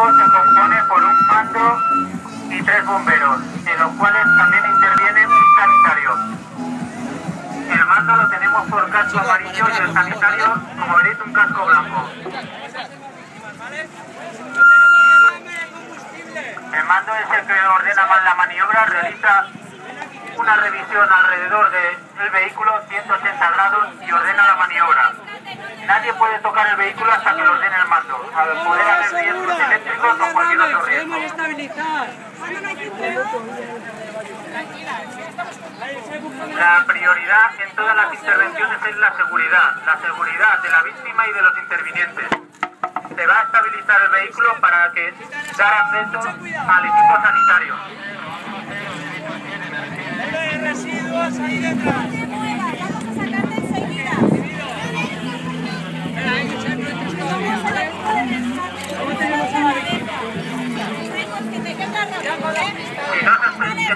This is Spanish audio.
se compone por un mando y tres bomberos, en los cuales también interviene un sanitario. El mando lo tenemos por casco amarillo y el sanitario, como veréis, un casco blanco. El mando es el que ordena más la maniobra, realiza una revisión alrededor del vehículo 180 grados y ordena la maniobra. Nadie puede tocar el vehículo hasta que lo ordene el mando. La prioridad en todas las intervenciones es la seguridad, la seguridad de la víctima y de los intervinientes. Se va a estabilizar el vehículo para que dar acceso al equipo sanitario. residuos ahí detrás. we don't